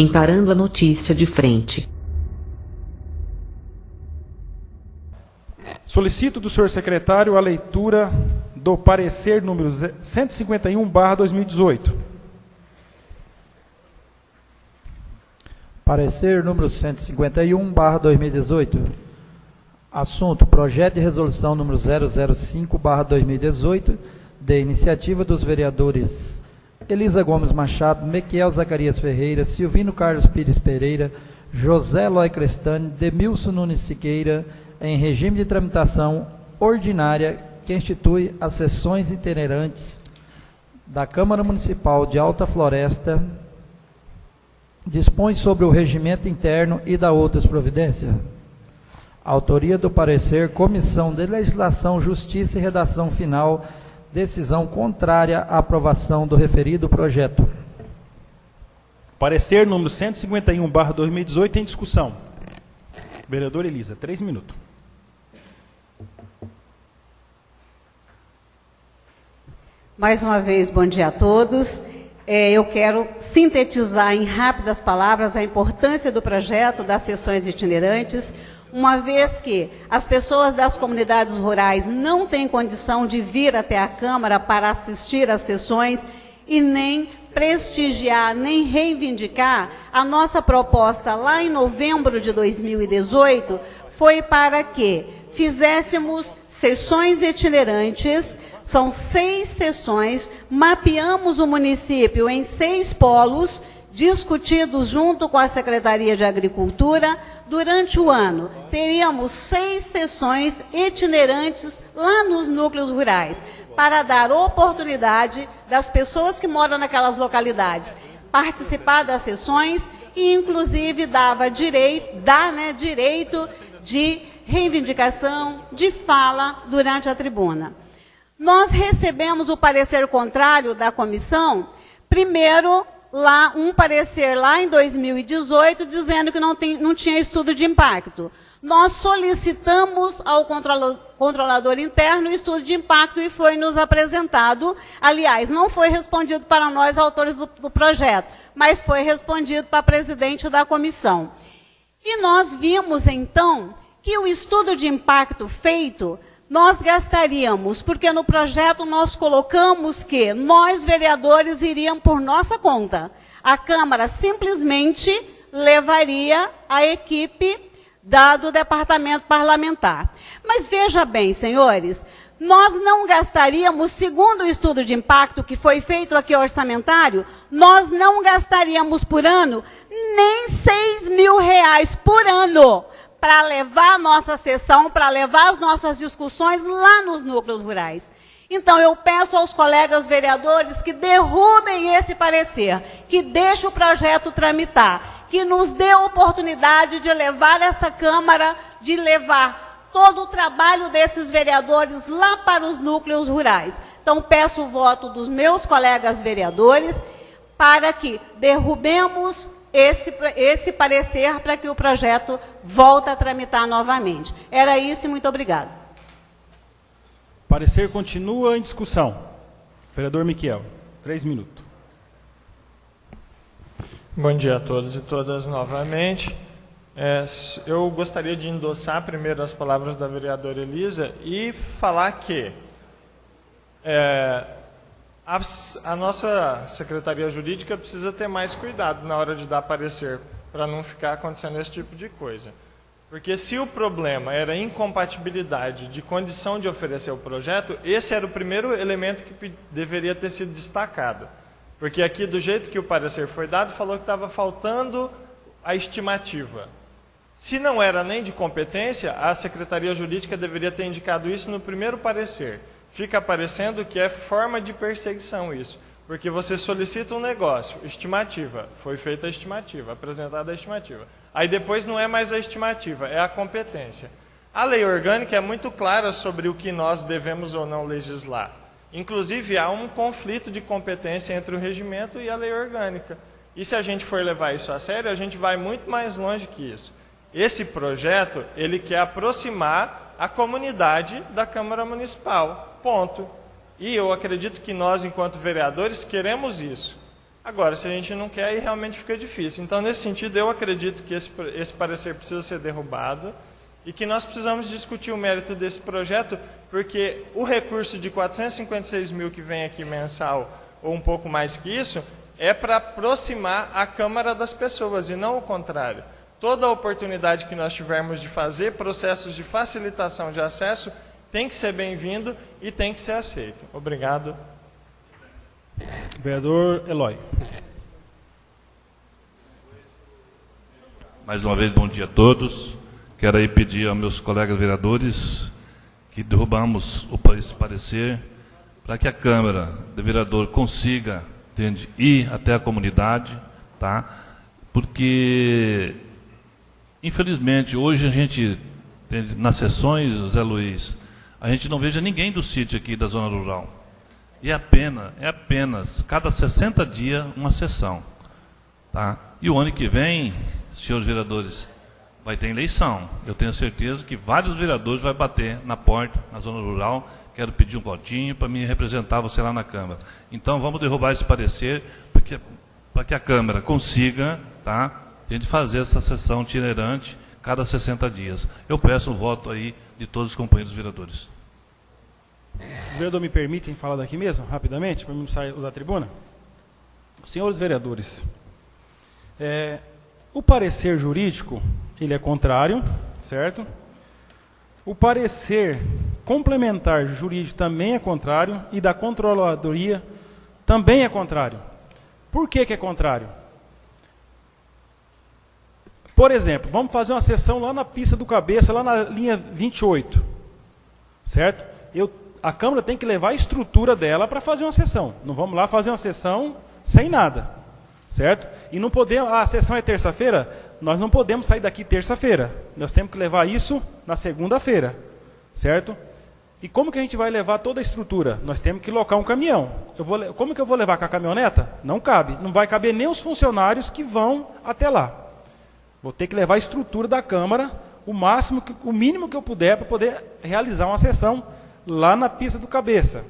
encarando a notícia de frente. Solicito do senhor secretário a leitura do parecer número 151/2018. Parecer número 151/2018. Assunto: Projeto de resolução número 005/2018, de iniciativa dos vereadores Elisa Gomes Machado, Mequiel Zacarias Ferreira, Silvino Carlos Pires Pereira, José Lói Crestani, Demilson Nunes Siqueira, em regime de tramitação ordinária que institui as sessões itinerantes da Câmara Municipal de Alta Floresta, dispõe sobre o regimento interno e da outras providências. Autoria do parecer, Comissão de Legislação, Justiça e Redação Final, decisão contrária à aprovação do referido projeto. Parecer número 151/2018 em discussão. Vereador Elisa, três minutos. Mais uma vez, bom dia a todos. É, eu quero sintetizar em rápidas palavras a importância do projeto das sessões itinerantes, uma vez que as pessoas das comunidades rurais não têm condição de vir até a Câmara para assistir às sessões e nem prestigiar, nem reivindicar, a nossa proposta lá em novembro de 2018 foi para que fizéssemos sessões itinerantes, são seis sessões, mapeamos o município em seis polos, discutidos junto com a Secretaria de Agricultura. Durante o ano, teríamos seis sessões itinerantes lá nos núcleos rurais, para dar oportunidade das pessoas que moram naquelas localidades participar das sessões e, inclusive, dava direito, dá né, direito de reivindicação, de fala durante a tribuna. Nós recebemos o parecer contrário da comissão, primeiro, lá um parecer lá em 2018, dizendo que não, tem, não tinha estudo de impacto. Nós solicitamos ao controlador interno o estudo de impacto e foi nos apresentado. Aliás, não foi respondido para nós, autores do, do projeto, mas foi respondido para a presidente da comissão. E nós vimos, então, que o estudo de impacto feito, nós gastaríamos, porque no projeto nós colocamos que nós, vereadores, iríamos por nossa conta. A Câmara simplesmente levaria a equipe dado o departamento parlamentar. Mas veja bem, senhores, nós não gastaríamos, segundo o estudo de impacto que foi feito aqui orçamentário, nós não gastaríamos por ano nem 6 mil reais por ano para levar a nossa sessão, para levar as nossas discussões lá nos núcleos rurais. Então, eu peço aos colegas vereadores que derrubem esse parecer, que deixem o projeto tramitar, que nos dê a oportunidade de levar essa Câmara, de levar todo o trabalho desses vereadores lá para os núcleos rurais. Então, peço o voto dos meus colegas vereadores para que derrubemos esse, esse parecer para que o projeto volte a tramitar novamente. Era isso e muito obrigado. Parecer continua em discussão. Vereador Miquel, três minutos. Bom dia a todos e todas novamente. É, eu gostaria de endossar primeiro as palavras da vereadora Elisa e falar que é, a, a, nossa Secretaria Jurídica precisa ter mais cuidado na hora de dar parecer, para não ficar acontecendo esse tipo de coisa. Porque se o problema era incompatibilidade de condição de oferecer o projeto, esse era o primeiro elemento que deveria ter sido destacado. Porque aqui, do jeito que o parecer foi dado, falou que estava faltando a estimativa. Se não era nem de competência, a Secretaria Jurídica deveria ter indicado isso no primeiro parecer. Fica parecendo que é forma de perseguição isso. Porque você solicita um negócio, estimativa, foi feita a estimativa, apresentada a estimativa. Aí depois não é mais a estimativa, é a competência. A lei orgânica é muito clara sobre o que nós devemos ou não legislar. Inclusive, há um conflito de competência entre o regimento e a lei orgânica. E se a gente for levar isso a sério, a gente vai muito mais longe que isso. Esse projeto, ele quer aproximar a comunidade da Câmara Municipal. Ponto. E eu acredito que nós, enquanto vereadores, queremos isso. Agora, se a gente não quer, aí realmente fica difícil. Então, nesse sentido, eu acredito que esse, esse parecer precisa ser derrubado e que nós precisamos discutir o mérito desse projeto, porque o recurso de 456 mil que vem aqui mensal, ou um pouco mais que isso, é para aproximar a Câmara das pessoas, e não o contrário. Toda oportunidade que nós tivermos de fazer processos de facilitação de acesso tem que ser bem-vindo e tem que ser aceito. Obrigado. Vereador Eloy. Mais uma vez, bom dia a todos. Quero aí pedir aos meus colegas vereadores que derrubamos esse parecer para que a Câmara de Vereador consiga entende, ir até a comunidade, tá? porque, infelizmente, hoje a gente, entende, nas sessões, Zé Luiz, a gente não veja ninguém do sítio aqui da zona rural. E é apenas, é apenas cada 60 dias uma sessão. Tá? E o ano que vem, senhores vereadores, vai ter eleição. Eu tenho certeza que vários vereadores vão bater na porta, na zona rural, quero pedir um votinho para me representar você lá na Câmara. Então vamos derrubar esse parecer para que a Câmara consiga tá, a gente fazer essa sessão itinerante cada 60 dias. Eu peço o voto aí de todos os companheiros vereadores. Os vereadores me permitem falar daqui mesmo, rapidamente, para não sair da tribuna? Senhores vereadores, é, o parecer jurídico, ele é contrário, certo? O parecer complementar jurídico também é contrário e da controladoria também é contrário. Por que, que é contrário? Por exemplo, vamos fazer uma sessão lá na pista do cabeça, lá na linha 28. Certo? Eu a Câmara tem que levar a estrutura dela para fazer uma sessão. Não vamos lá fazer uma sessão sem nada. Certo? E não podemos, ah, a sessão é terça-feira, nós não podemos sair daqui terça-feira. Nós temos que levar isso na segunda-feira. Certo? E como que a gente vai levar toda a estrutura? Nós temos que locar um caminhão. Vou, como que eu vou levar com a caminhoneta? Não cabe. Não vai caber nem os funcionários que vão até lá. Vou ter que levar a estrutura da Câmara, o máximo, o mínimo que eu puder para poder realizar uma sessão lá na pista do cabeça.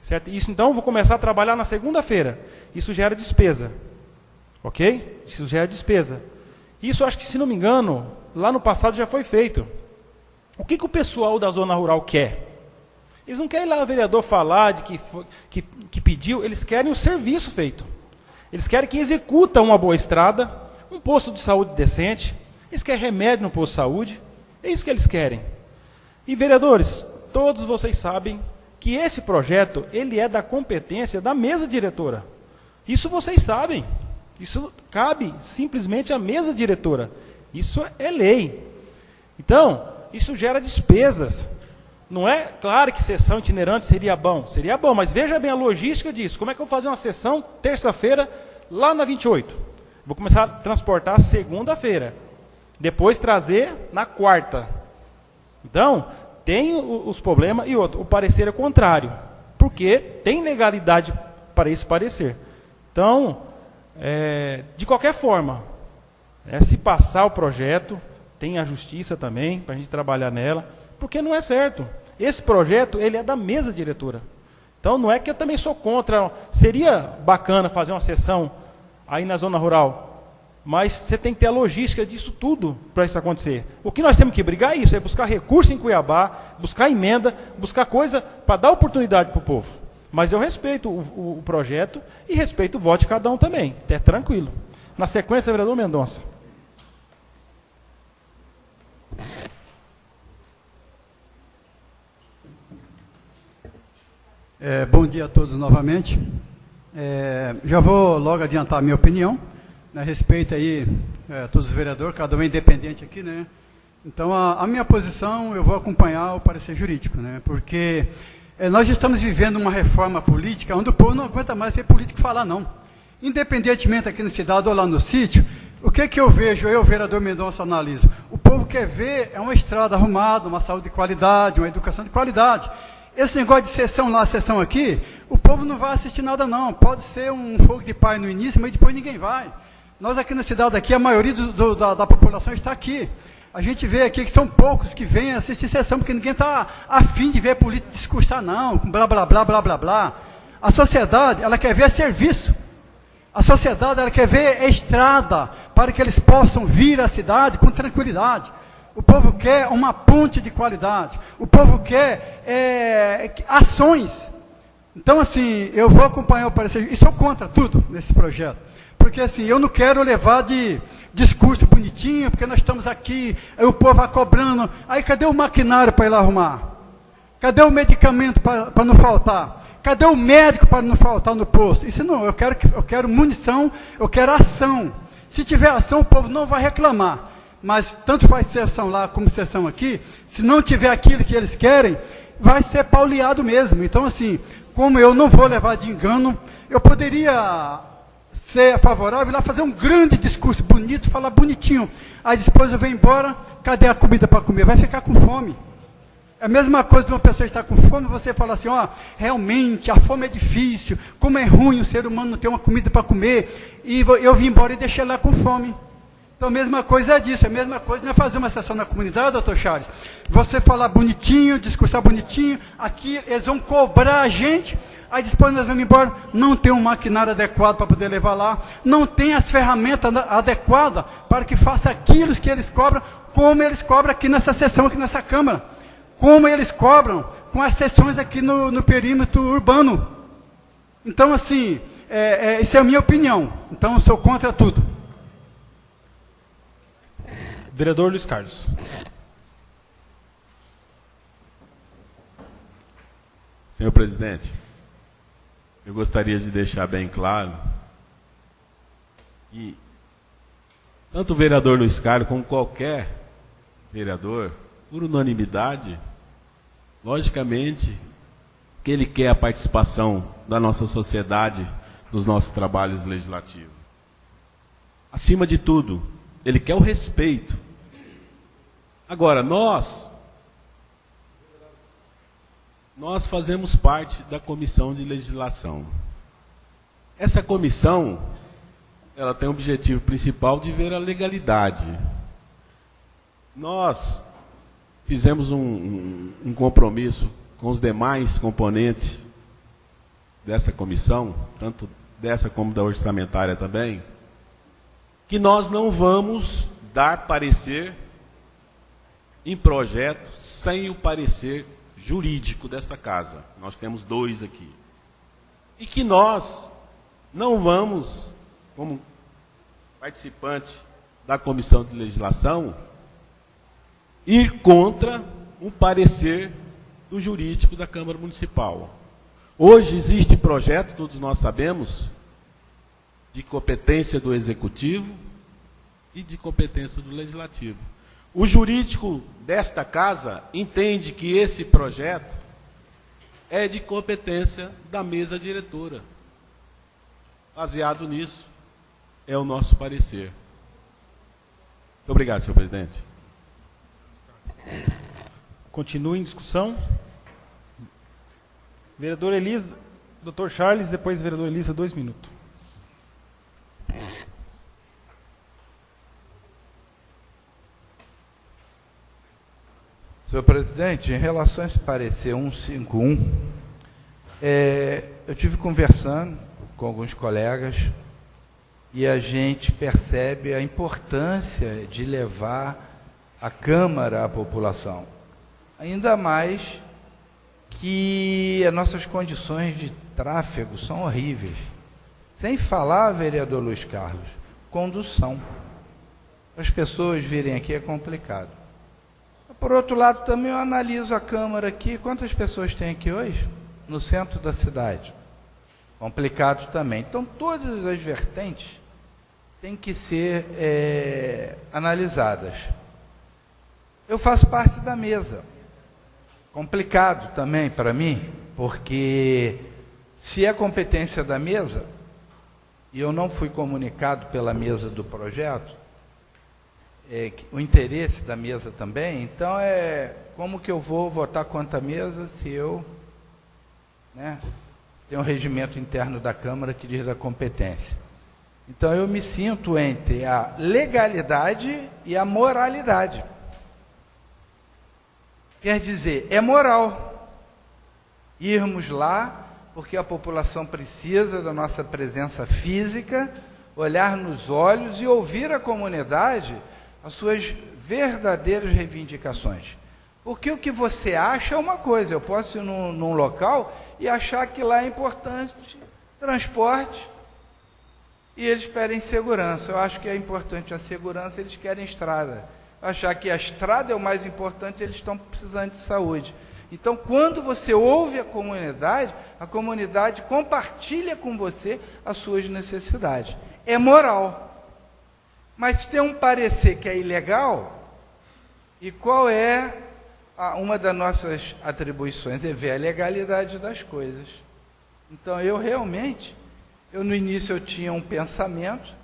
Certo? Isso então vou começar a trabalhar na segunda-feira. Isso gera despesa. Ok? Isso gera despesa. Isso acho que, se não me engano, lá no passado já foi feito. O que, que o pessoal da zona rural quer? Eles não querem lá o vereador falar de que, que, que pediu, eles querem o serviço feito. Eles querem que executa uma boa estrada, um posto de saúde decente, eles querem remédio no posto de saúde, é isso que eles querem. E vereadores, todos vocês sabem que esse projeto ele é da competência da mesa diretora. Isso vocês sabem. Isso cabe simplesmente à mesa diretora. Isso é lei. Então, isso gera despesas. Não é claro que sessão itinerante seria bom, seria bom, mas veja bem a logística disso. Como é que eu vou fazer uma sessão terça-feira lá na 28? Vou começar a transportar segunda-feira. Depois trazer na quarta. Então, tem os problemas e outro, o parecer é contrário, porque tem legalidade para esse parecer. Então, é, de qualquer forma, é, se passar o projeto, tem a justiça também, para a gente trabalhar nela, porque não é certo. Esse projeto, ele é da mesa diretora. Então, não é que eu também sou contra. Seria bacana fazer uma sessão aí na zona rural, mas você tem que ter a logística disso tudo para isso acontecer. O que nós temos que brigar é isso, é buscar recurso em Cuiabá, buscar emenda, buscar coisa para dar oportunidade para o povo. Mas eu respeito o, o, o, projeto e respeito o voto de cada um também. É tranquilo. Na sequência, vereador Mendonça. É, bom dia a todos novamente. É, já vou logo adiantar a minha opinião a respeito aí, é, todos os vereadores, cada um é independente aqui, né? Então, a, a, minha posição, eu vou acompanhar o parecer jurídico, né? Porque é, nós estamos vivendo uma reforma política onde o povo não aguenta mais ver político falar, não. Independentemente aqui na cidade ou lá no sítio, o que que eu vejo, eu, vereador Mendonça, analiso? O povo quer ver é uma estrada arrumada, uma saúde de qualidade, uma educação de qualidade. Esse negócio de sessão lá, sessão aqui, o povo não vai assistir nada não. Pode ser um fogo de pai no início, mas depois ninguém vai. Nós aqui na cidade, aqui, a maioria do, do, da, da, população está aqui. A gente vê aqui que são poucos que vêm assistir sessão, porque ninguém está afim de ver político discursar, não, blá, blá, blá, blá, blá, blá. A sociedade, ela quer ver serviço. A sociedade ela quer ver estrada para que eles possam vir à cidade com tranquilidade. O povo quer uma ponte de qualidade. O povo quer é, ações. Então, assim, eu vou acompanhar o parecer. E sou contra tudo nesse projeto. Porque, assim, eu não quero levar de discurso bonitinho, porque nós estamos aqui, aí o povo vai cobrando. Aí, cadê o maquinário para ir lá arrumar? Cadê o medicamento para não faltar? Cadê o médico para não faltar no posto? Isso não, eu quero, eu quero munição, eu quero ação. Se tiver ação, o povo não vai reclamar. Mas tanto faz sessão lá como sessão aqui, se não tiver aquilo que eles querem, vai ser pauleado mesmo. Então, assim, como eu não vou levar de engano, eu poderia ser favorável, lá fazer um grande discurso bonito, falar bonitinho. Aí depois eu venho embora, cadê a comida para comer? Vai ficar com fome. É a mesma coisa de uma pessoa estar com fome, você fala assim, ó, realmente, a fome é difícil, como é ruim o ser humano não ter uma comida para comer, e eu vim embora e deixei lá com fome. Então, a mesma coisa é disso, a mesma coisa não é fazer uma sessão na comunidade, doutor Charles. Você falar bonitinho, discursar bonitinho, aqui eles vão cobrar a gente, aí depois nós vamos embora, não tem um maquinário adequado para poder levar lá, não tem as ferramentas adequadas para que faça aquilo que eles cobram, como eles cobram aqui nessa sessão, aqui nessa Câmara. Como eles cobram com as sessões aqui no, no perímetro urbano. Então, assim, é, é, isso é a minha opinião. Então, eu sou contra tudo. Vereador Luiz Carlos. Senhor presidente, eu gostaria de deixar bem claro que tanto o vereador Luiz Carlos como qualquer vereador, por unanimidade, logicamente que ele quer a participação da nossa sociedade nos nossos trabalhos legislativos. Acima de tudo, ele quer o respeito Agora, nós, nós fazemos parte da comissão de legislação. Essa comissão, ela tem o objetivo principal de ver a legalidade. Nós fizemos um, um, um compromisso com os demais componentes dessa comissão, tanto dessa como da orçamentária também, que nós não vamos dar parecer em projeto sem o parecer jurídico desta casa. Nós temos dois aqui. E que nós não vamos, como participante da comissão de legislação, ir contra um parecer do jurídico da Câmara Municipal. Hoje existe projeto, todos nós sabemos, de competência do Executivo e de competência do Legislativo. O jurídico desta casa entende que esse projeto é de competência da mesa diretora. Baseado nisso, é o nosso parecer. Muito obrigado, senhor presidente. Continue em discussão. Vereador Elisa, doutor Charles, depois vereador Elisa, dois minutos. Senhor presidente, em relação a esse parecer 151, é, eu tive conversando com alguns colegas e a gente percebe a importância de levar a Câmara à população. Ainda mais que as nossas condições de tráfego são horríveis. Sem falar, vereador Luiz Carlos, condução. As pessoas virem aqui é complicado. Por outro lado, também eu analiso a Câmara aqui. Quantas pessoas tem aqui hoje? No centro da cidade. Complicado também. Então, todas as vertentes têm que ser é, analisadas. Eu faço parte da mesa. Complicado também para mim, porque se é competência da mesa, e eu não fui comunicado pela mesa do projeto, é, o interesse da mesa também. Então, é como que eu vou votar contra a mesa se eu né, tem um regimento interno da Câmara que diz da competência. Então, eu me sinto entre a legalidade e a moralidade. Quer dizer, é moral irmos lá porque a população precisa da nossa presença física, olhar nos olhos e ouvir a comunidade as suas verdadeiras reivindicações. Porque o que você acha é uma coisa, eu posso ir num, num local e achar que lá é importante transporte e eles pedem segurança. Eu acho que é importante a segurança, eles querem estrada. Achar que a estrada é o mais importante, eles estão precisando de saúde. Então, quando você ouve a comunidade, a comunidade compartilha com você as suas necessidades. É moral. Mas tem um parecer que é ilegal, e qual é a, uma das nossas atribuições? É ver a legalidade das coisas. Então, eu realmente, eu no início eu tinha um pensamento,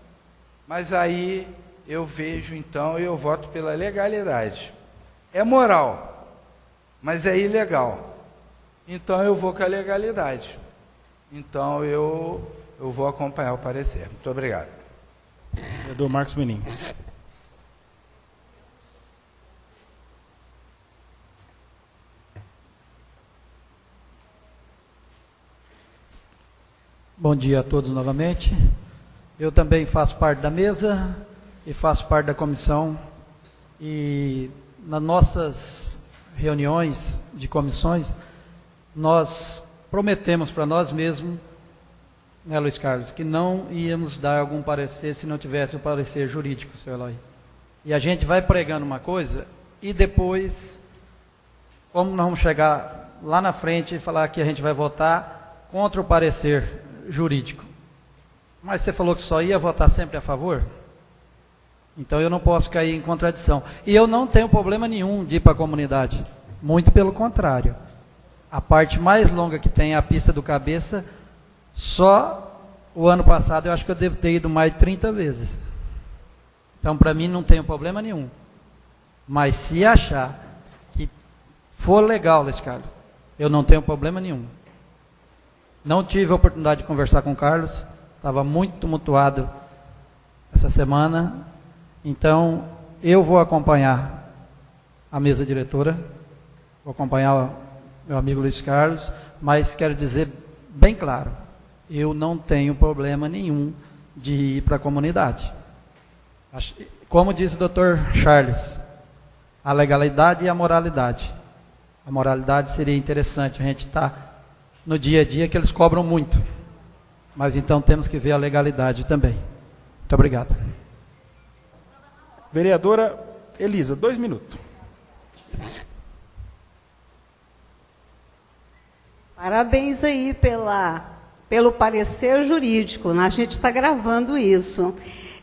mas aí eu vejo então e eu voto pela legalidade. É moral mas é ilegal. Então eu vou com a legalidade. Então eu, eu vou acompanhar o parecer. Muito obrigado. Vereador Marcos Menin. Bom dia a todos novamente. Eu também faço parte da mesa e faço parte da comissão. E nas nossas reuniões de comissões, nós prometemos para nós mesmos, né, Luiz Carlos, que não íamos dar algum parecer se não tivesse o parecer jurídico, seu Eloy. E a gente vai pregando uma coisa e depois, como nós vamos chegar lá na frente e falar que a gente vai votar contra o parecer jurídico. Mas você falou que só ia votar sempre a favor? Então eu não posso cair em contradição. E eu não tenho problema nenhum de ir para a comunidade. Muito pelo contrário. A parte mais longa que tem é a pista do cabeça, só o ano passado eu acho que eu devo ter ido mais de 30 vezes. Então para mim não tem problema nenhum. Mas se achar que for legal, Carlos, eu não tenho problema nenhum. Não tive a oportunidade de conversar com o Carlos, estava muito tumultuado essa semana, então, eu vou acompanhar a mesa diretora, vou acompanhar meu amigo Luiz Carlos, mas quero dizer bem claro, eu não tenho problema nenhum de ir para a comunidade. Como disse o doutor Charles, a legalidade e a moralidade. A moralidade seria interessante, a gente está no dia a dia que eles cobram muito. Mas então temos que ver a legalidade também. Muito obrigado. Vereadora Elisa, dois minutos. Parabéns aí pela, pelo parecer jurídico. Né? A gente está gravando isso.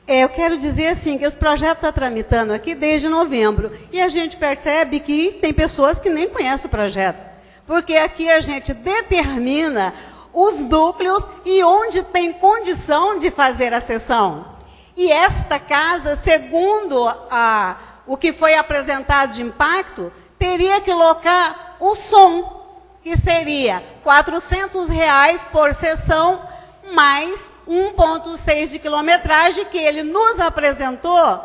É, eu quero dizer assim que esse projeto está tramitando aqui desde novembro e a gente percebe que tem pessoas que nem conhecem o projeto, porque aqui a gente determina os núcleos e onde tem condição de fazer a sessão. E esta casa, segundo a, o que foi apresentado de impacto, teria que locar o som, que seria 400 reais por sessão, mais 1,6 de quilometragem, que ele nos apresentou,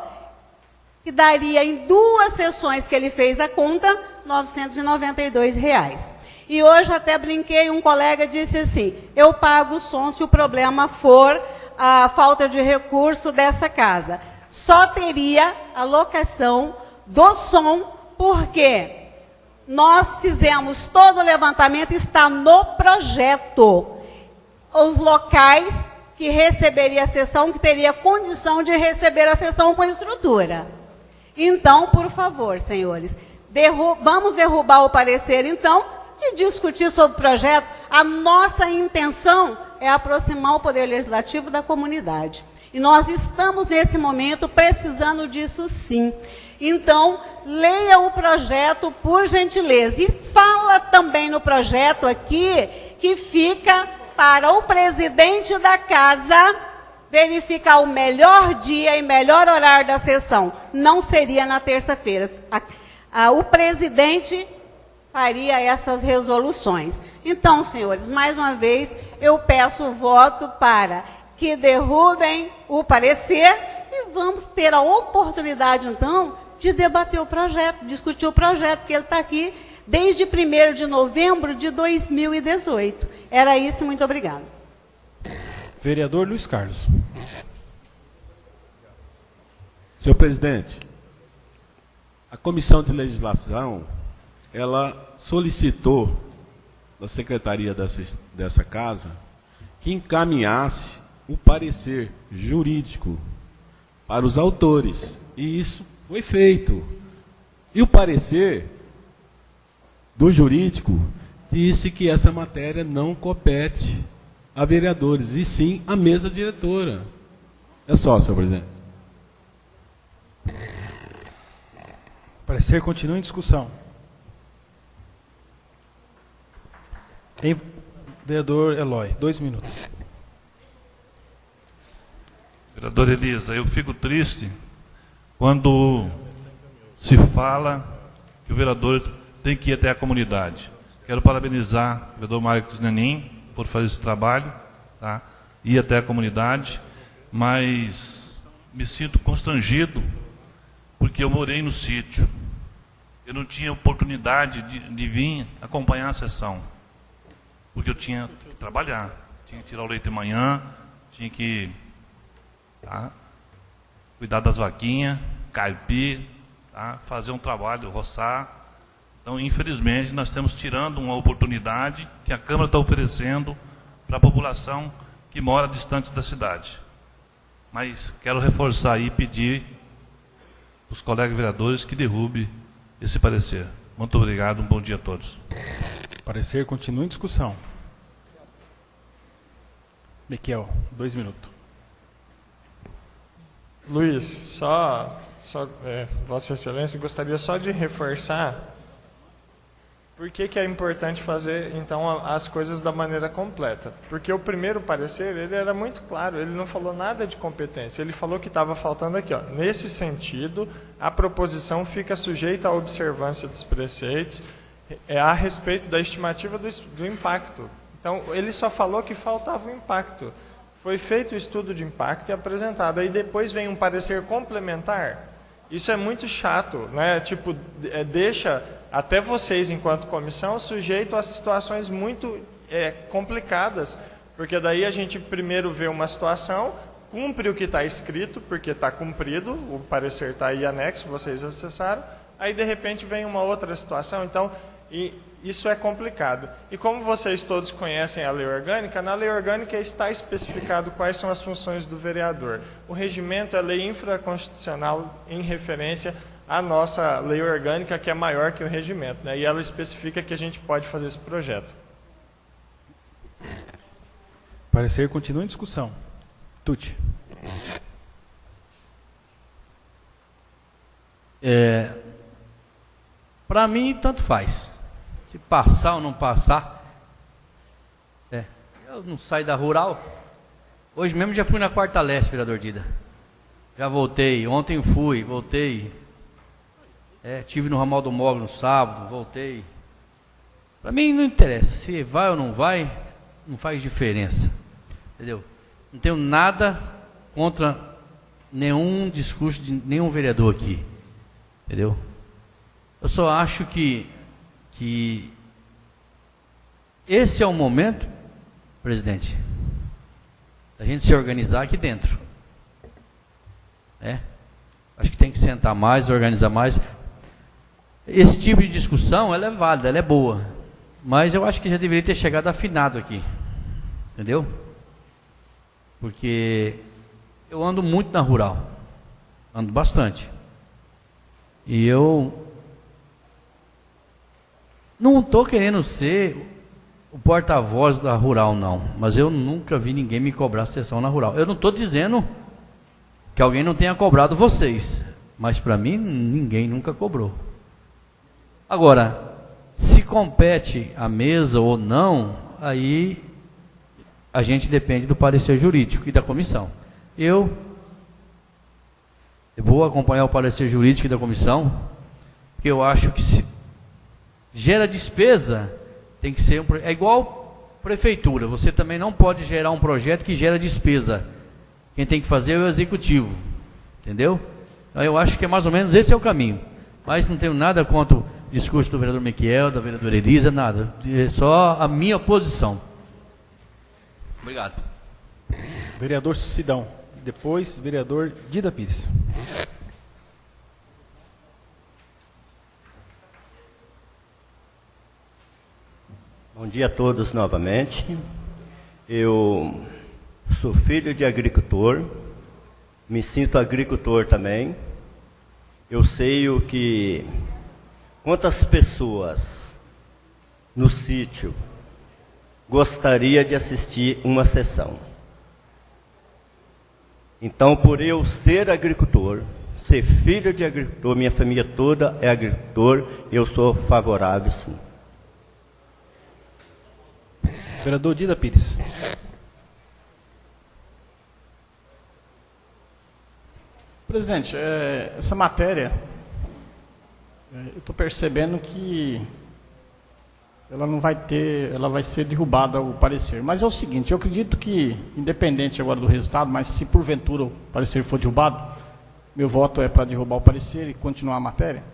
que daria em duas sessões que ele fez a conta, 992 reais. E hoje até brinquei, um colega disse assim, eu pago o som se o problema for a falta de recurso dessa casa. Só teria a locação do som, porque nós fizemos todo o levantamento, está no projeto. Os locais que receberia a sessão, que teria condição de receber a sessão com estrutura. Então, por favor, senhores, derru vamos derrubar o parecer, então, e discutir sobre o projeto. A nossa intenção é aproximar o Poder Legislativo da comunidade. E nós estamos, nesse momento, precisando disso sim. Então, leia o projeto, por gentileza. E fala também no projeto aqui que fica para o presidente da casa verificar o melhor dia e melhor horário da sessão. Não seria na terça-feira. O presidente faria essas resoluções. Então, senhores, mais uma vez, eu peço o voto para que derrubem o parecer e vamos ter a oportunidade, então, de debater o projeto, discutir o projeto, que ele está aqui desde 1 de novembro de 2018. Era isso, muito obrigado. Vereador Luiz Carlos. Senhor presidente, a Comissão de Legislação, ela solicitou da Secretaria dessa, dessa Casa que encaminhasse o parecer jurídico para os autores. E isso foi feito. E o parecer do jurídico disse que essa matéria não compete a vereadores, e sim à mesa diretora. É só, senhor presidente. Parecer continua em discussão. Em, vereador Eloy, dois minutos. Vereador Elisa, eu fico triste quando se fala que o vereador tem que ir até a comunidade. Quero parabenizar o vereador Marcos Nenim por fazer esse trabalho, tá? ir até a comunidade, mas me sinto constrangido porque eu morei no sítio. Eu não tinha oportunidade de, de vir acompanhar a sessão, porque eu tinha que trabalhar, tinha que tirar o leite de manhã, tinha que tá? cuidar das vaquinhas, carpir, tá? fazer um trabalho, roçar. Então, infelizmente, nós estamos tirando uma oportunidade que a Câmara está oferecendo para a população que mora distante da cidade. Mas quero reforçar e pedir os colegas vereadores que derrube esse parecer. Muito obrigado, um bom dia a todos. Parecer continua em discussão. Miquel, dois minutos. Luiz, só, só é, Vossa Excelência, gostaria só de reforçar por que, que é importante fazer, então, as coisas da maneira completa? Porque o primeiro parecer, ele era muito claro, ele não falou nada de competência, ele falou que estava faltando aqui, ó, nesse sentido, a proposição fica sujeita à observância dos preceitos é, a respeito da estimativa do, do impacto. Então, ele só falou que faltava o impacto. Foi feito o estudo de impacto e apresentado. Aí depois vem um parecer complementar. Isso é muito chato, né? Tipo, é, deixa até vocês, enquanto comissão, sujeito a situações muito é, complicadas, porque daí a gente primeiro vê uma situação, cumpre o que está escrito, porque está cumprido, o parecer está aí anexo, vocês acessaram, aí de repente vem uma outra situação, então e isso é complicado. E como vocês todos conhecem a lei orgânica, na lei orgânica está especificado quais são as funções do vereador. O regimento é lei infraconstitucional em referência a nossa lei orgânica, que é maior que o regimento, né? e ela especifica que a gente pode fazer esse projeto. Parecer continua em discussão. Tuti. É, Para mim, tanto faz. Se passar ou não passar. É, eu não saio da rural. Hoje mesmo já fui na Quarta Leste, vereador Dida. Já voltei. Ontem fui, voltei. É, tive no ramal do Mogro no sábado, voltei. Para mim não interessa, se vai ou não vai, não faz diferença. Entendeu? Não tenho nada contra nenhum discurso de nenhum vereador aqui. Entendeu? Eu só acho que, que esse é o momento, presidente, da gente se organizar aqui dentro. É? Acho que tem que sentar mais, organizar mais. Esse tipo de discussão, ela é válida, ela é boa. Mas eu acho que já deveria ter chegado afinado aqui. Entendeu? Porque eu ando muito na rural. Ando bastante. E eu não estou querendo ser o porta-voz da rural, não. Mas eu nunca vi ninguém me cobrar sessão na rural. Eu não estou dizendo que alguém não tenha cobrado vocês. Mas para mim, ninguém nunca cobrou. Agora, se compete a mesa ou não, aí a gente depende do parecer jurídico e da comissão. Eu, vou acompanhar o parecer jurídico e da comissão, porque eu acho que se gera despesa, tem que ser um, é igual prefeitura, você também não pode gerar um projeto que gera despesa. Quem tem que fazer é o executivo. Entendeu? Então eu acho que é mais ou menos esse é o caminho. Mas não tenho nada contra discurso do vereador Miquel, da vereadora Elisa, nada. É só a minha posição. Obrigado. Vereador Sidão. Depois, vereador Dida Pires. Bom dia a todos novamente. Eu sou filho de agricultor, me sinto agricultor também. Eu sei o que quantas pessoas no sítio gostaria de assistir uma sessão. Então, por eu ser agricultor, ser filho de agricultor, minha família toda é agricultor, eu sou favorável sim. Vereador Dida Pires. Presidente, é, essa matéria, é, eu estou percebendo que ela não vai ter, ela vai ser derrubada o parecer. Mas é o seguinte, eu acredito que, independente agora do resultado, mas se porventura o parecer for derrubado, meu voto é para derrubar o parecer e continuar a matéria.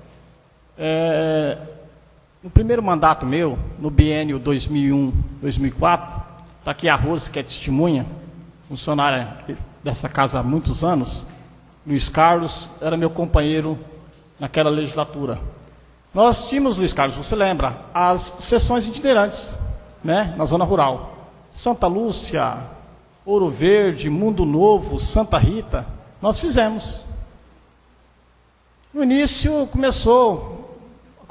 É, no primeiro mandato meu, no biênio 2001-2004, está aqui a Rose, que é testemunha, funcionária dessa casa há muitos anos, Luiz Carlos era meu companheiro naquela legislatura. Nós tínhamos, Luiz Carlos, você lembra, as sessões itinerantes, né, na zona rural. Santa Lúcia, Ouro Verde, Mundo Novo, Santa Rita, nós fizemos. No início começou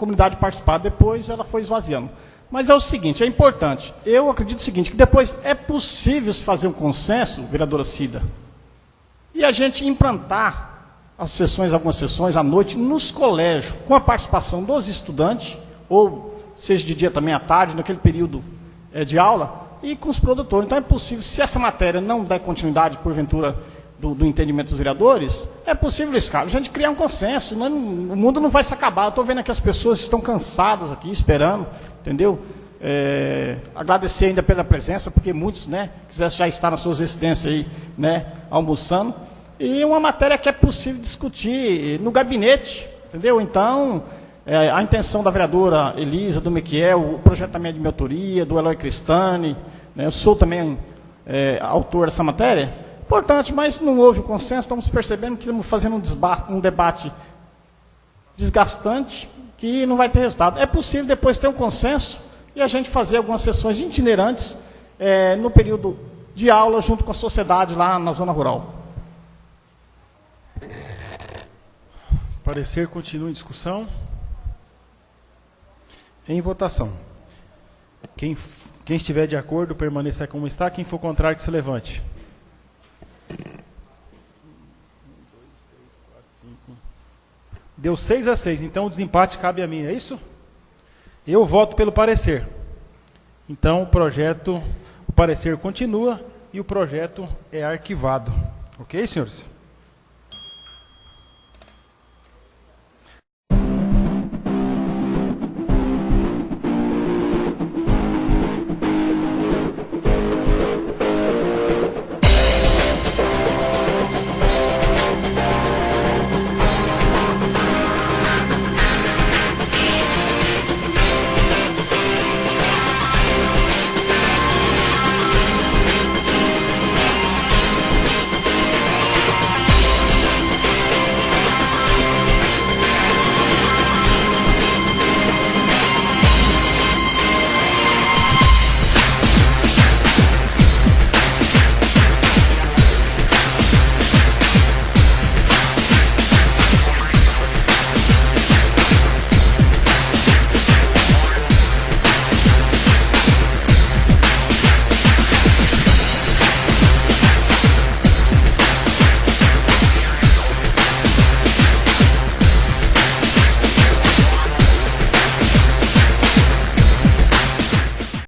comunidade participar, depois ela foi esvaziando. Mas é o seguinte, é importante, eu acredito o seguinte, que depois é possível se fazer um consenso, vereadora Cida, e a gente implantar as sessões, algumas sessões à noite nos colégios, com a participação dos estudantes, ou seja de dia também à tarde, naquele período é, de aula, e com os produtores. Então é possível, se essa matéria não der continuidade, porventura, do, do entendimento dos vereadores, é possível, Luiz Carlos, a gente criar um consenso. Não, o mundo não vai se acabar. Eu estou vendo que as pessoas estão cansadas aqui, esperando, entendeu? É, agradecer ainda pela presença, porque muitos, né, quisessem já estar nas suas residências aí, né, almoçando. E uma matéria que é possível discutir no gabinete, entendeu? Então, é, a intenção da vereadora Elisa, do Miquel, o projeto também é de minha autoria, do Eloy Cristani, né, eu sou também é, autor dessa matéria, importante, mas não houve consenso, estamos percebendo que estamos fazendo um, um debate desgastante, que não vai ter resultado. É possível depois ter um consenso, e a gente fazer algumas sessões itinerantes é, no período de aula junto com a sociedade lá na zona rural. Parecer continua em discussão. Em votação. Quem, quem estiver de acordo, permaneça como está. Quem for contrário, que se levante. Deu 6 a 6, então o desempate cabe a mim, é isso? Eu voto pelo parecer. Então o projeto, o parecer continua e o projeto é arquivado. Ok, senhores?